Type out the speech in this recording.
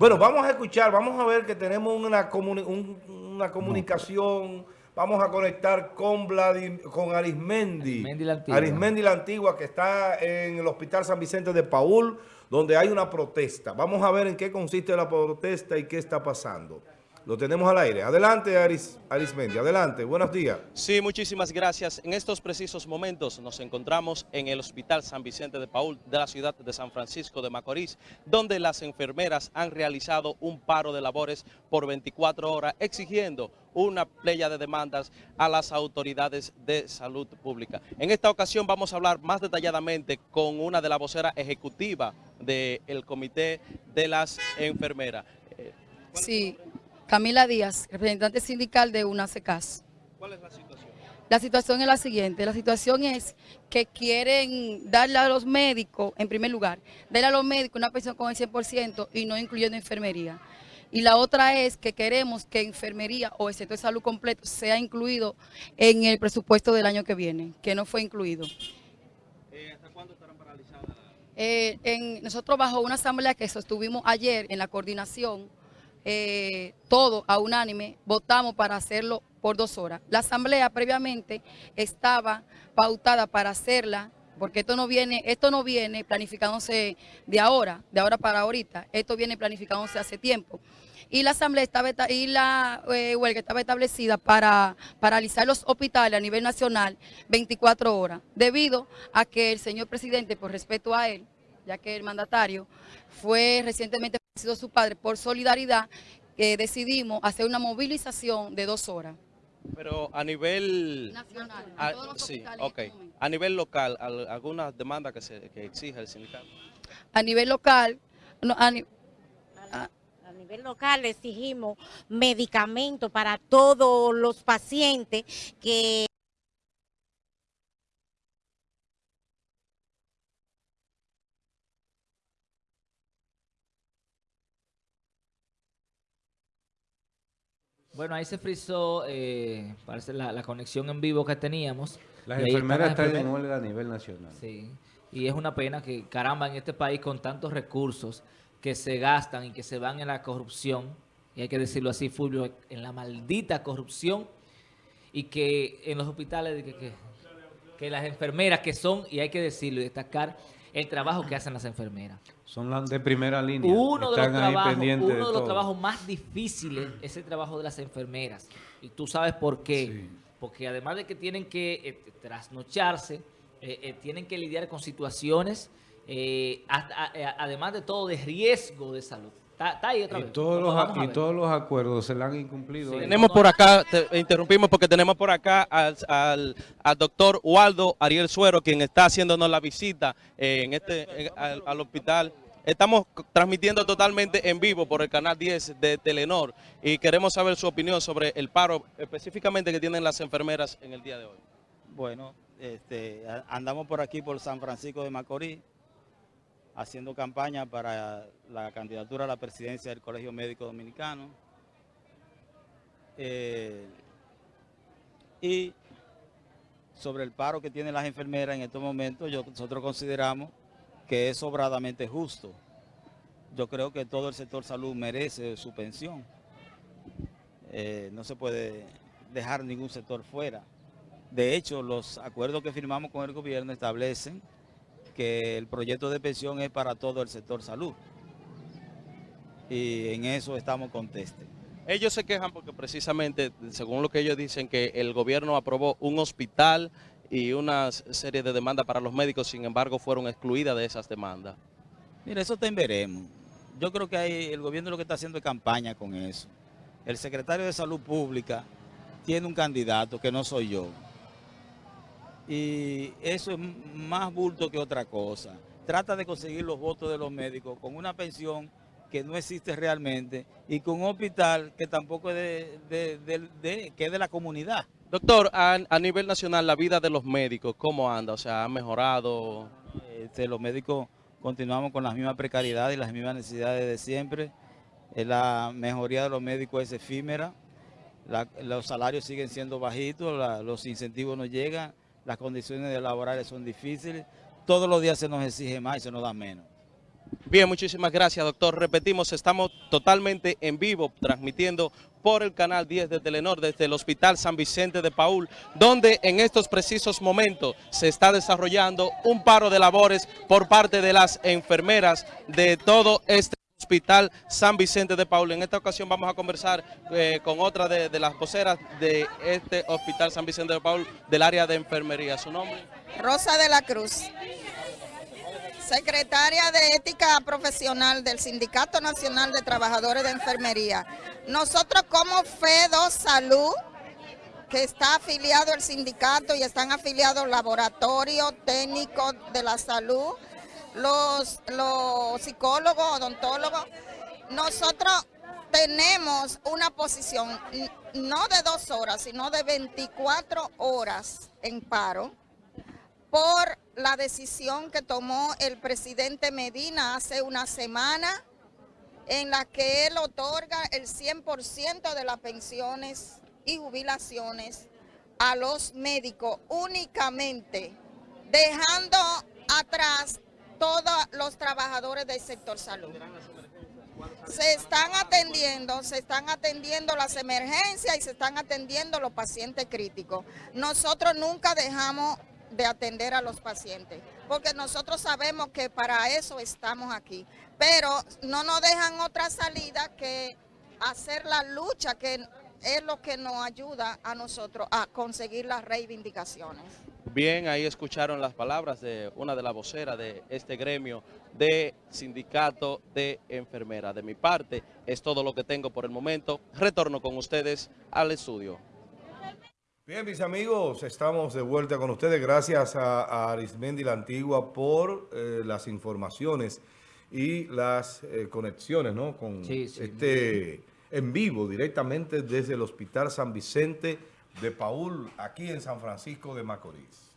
Bueno, vamos a escuchar, vamos a ver que tenemos una, una comunicación, vamos a conectar con, con Arismendi. Arismendi la, Antigua. Arismendi la Antigua, que está en el Hospital San Vicente de Paul, donde hay una protesta. Vamos a ver en qué consiste la protesta y qué está pasando. Lo tenemos al aire. Adelante, Aris, Arismendi. Adelante. Buenos días. Sí, muchísimas gracias. En estos precisos momentos nos encontramos en el Hospital San Vicente de Paul de la ciudad de San Francisco de Macorís, donde las enfermeras han realizado un paro de labores por 24 horas, exigiendo una playa de demandas a las autoridades de salud pública. En esta ocasión vamos a hablar más detalladamente con una de las voceras ejecutivas del Comité de las Enfermeras. Sí. Camila Díaz, representante sindical de UNACECAS. ¿Cuál es la situación? La situación es la siguiente, la situación es que quieren darle a los médicos, en primer lugar, darle a los médicos una pensión con el 100% y no incluyendo enfermería. Y la otra es que queremos que enfermería o el sector de salud completo sea incluido en el presupuesto del año que viene, que no fue incluido. Eh, ¿Hasta cuándo estarán paralizadas? Eh, en, nosotros bajo una asamblea que sostuvimos ayer en la coordinación, eh, todo a unánime, votamos para hacerlo por dos horas. La asamblea previamente estaba pautada para hacerla, porque esto no viene, esto no viene planificándose de ahora, de ahora para ahorita, esto viene planificándose hace tiempo. Y la asamblea estaba y la eh, huelga estaba establecida para paralizar los hospitales a nivel nacional 24 horas, debido a que el señor presidente, por respeto a él, ya que el mandatario fue recientemente sido su padre, por solidaridad, que decidimos hacer una movilización de dos horas. Pero a nivel... Nacional, a, sí, okay. Este a nivel local, ¿alguna demanda que, se, que exija el sindicato? A nivel local... No, a, a nivel local exigimos medicamentos para todos los pacientes que Bueno, ahí se frizó, eh, parece la, conexión en vivo que teníamos. Las enfermeras están en huelga a nivel nacional. Sí, y es una pena que, caramba, en este país con tantos recursos que se gastan y que se van en la corrupción, y hay que decirlo así, Fulvio, en la maldita corrupción, y que en los hospitales, que, que, que las enfermeras que son, y hay que decirlo y destacar, el trabajo que hacen las enfermeras. Son las de primera línea. Uno, de los, trabajos, uno de, los trabajos más difíciles es el trabajo de las enfermeras. Y tú sabes por qué. Porque además de que tienen que eh, trasnocharse, eh, eh, tienen que lidiar con situaciones, además de todo, de riesgo de salud. Y, todos, los, y todos los acuerdos se le han incumplido. tenemos por acá, interrumpimos porque tenemos por acá al, al, doctor Waldo Ariel Suero, quien está haciéndonos la visita eh, en este al, hospital. Estamos transmitiendo totalmente en vivo por el canal 10 de Telenor y queremos saber su opinión sobre el paro específicamente que tienen las enfermeras en el día de hoy. Bueno, este, andamos por aquí por San Francisco de Macorís haciendo campaña para la candidatura a la presidencia del Colegio Médico Dominicano. Eh, y sobre el paro que tienen las enfermeras en estos momentos, nosotros consideramos que es sobradamente justo. Yo creo que todo el sector salud merece su pensión. Eh, no se puede dejar ningún sector fuera. De hecho, los acuerdos que firmamos con el gobierno establecen que el proyecto de pensión es para todo el sector salud. Y en eso estamos contestes. Ellos se quejan porque precisamente, según lo que ellos dicen, que el gobierno aprobó un hospital y una serie de demandas para los médicos, sin embargo, fueron excluidas de esas demandas. Mira, eso te veremos. Yo creo que hay, el gobierno lo que está haciendo es campaña con eso. El secretario de Salud Pública tiene un candidato que no soy yo y eso es más bulto que otra cosa. Trata de conseguir los votos de los médicos con una pensión que no existe realmente y con un hospital que tampoco es de, que de la comunidad. Doctor, a, nivel nacional, la vida de los médicos, ¿cómo anda? O sea, ¿ha mejorado? Este, los médicos continuamos con las mismas precariedades y las mismas necesidades de siempre. La mejoría de los médicos es efímera, los salarios siguen siendo bajitos, los incentivos no llegan, las condiciones laborales son difíciles, todos los días se nos exige más y se nos da menos. Bien, muchísimas gracias, doctor. Repetimos, estamos totalmente en vivo, transmitiendo por el canal 10 de Telenor desde el Hospital San Vicente de Paul, donde en estos precisos momentos se está desarrollando un paro de labores por parte de las enfermeras de todo este Hospital San Vicente de Paul. En esta ocasión vamos a conversar eh, con otra de, las voceras de este Hospital San Vicente de Paul del área de enfermería. ¿Su nombre? Rosa de la Cruz secretaria de Ética Profesional del Sindicato Nacional de Trabajadores de Enfermería. Nosotros como FEDO Salud, que está afiliado al sindicato y están afiliados laboratorios técnicos de la salud, los, los psicólogos, odontólogos, nosotros tenemos una posición no de dos horas, sino de 24 horas en paro, por la decisión que tomó el presidente Medina hace una semana en la que él otorga el 100% de las pensiones y jubilaciones a los médicos únicamente, dejando atrás todos los trabajadores del sector salud. Se están atendiendo, se están atendiendo las emergencias y se están atendiendo los pacientes críticos. Nosotros nunca dejamos de atender a los pacientes, porque nosotros sabemos que para eso estamos aquí, pero no nos dejan otra salida que hacer la lucha, que es lo que nos ayuda a nosotros a conseguir las reivindicaciones. Bien, ahí escucharon las palabras de una de las voceras de este gremio de sindicato de enfermeras. De mi parte, es todo lo que tengo por el momento. Retorno con ustedes al estudio. Bien, mis amigos, estamos de vuelta con ustedes. Gracias a, Arismendi la Antigua por eh, las informaciones y las eh, conexiones, ¿no? Con este en vivo, directamente desde el Hospital San Vicente de Paul, aquí en San Francisco de Macorís.